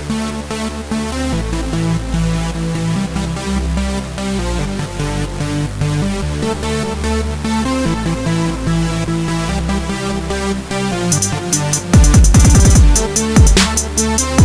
We'll be right back.